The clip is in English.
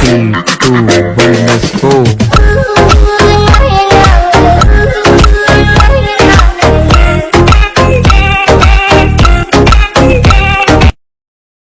Three, two, one, let's go.